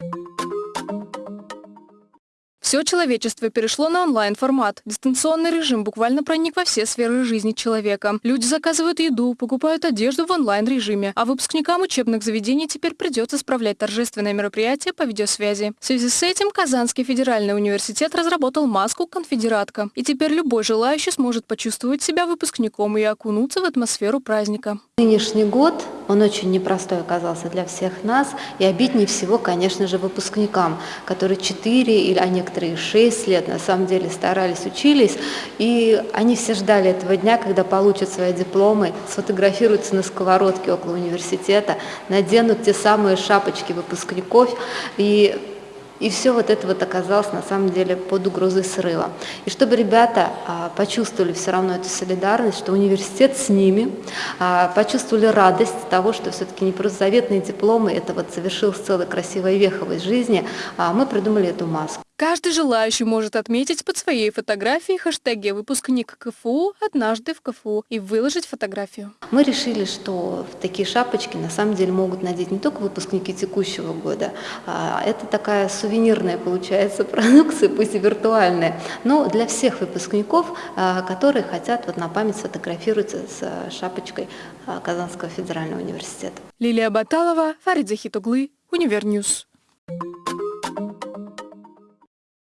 you Все человечество перешло на онлайн-формат. Дистанционный режим буквально проник во все сферы жизни человека. Люди заказывают еду, покупают одежду в онлайн-режиме, а выпускникам учебных заведений теперь придется справлять торжественные мероприятия по видеосвязи. В связи с этим Казанский федеральный университет разработал маску «Конфедератка». И теперь любой желающий сможет почувствовать себя выпускником и окунуться в атмосферу праздника. Нынешний год, он очень непростой оказался для всех нас, и обиднее всего, конечно же, выпускникам, которые 4 или а 6 лет на самом деле старались, учились, и они все ждали этого дня, когда получат свои дипломы, сфотографируются на сковородке около университета, наденут те самые шапочки выпускников, и и все вот это вот оказалось на самом деле под угрозой срыва. И чтобы ребята а, почувствовали все равно эту солидарность, что университет с ними, а, почувствовали радость того, что все-таки не просто заветные дипломы, это вот совершилась целая красивая веха в жизни, а мы придумали эту маску. Каждый желающий может отметить под своей фотографией хэштеги «Выпускник КФУ», «Однажды в КФУ» и выложить фотографию. Мы решили, что такие шапочки на самом деле могут надеть не только выпускники текущего года, а это такая сувенирная получается продукция, пусть и виртуальная, но для всех выпускников, а, которые хотят вот на память сфотографироваться с шапочкой а, Казанского федерального университета. Лилия Баталова, Фарид Захитоглы, Univer News. Thank you.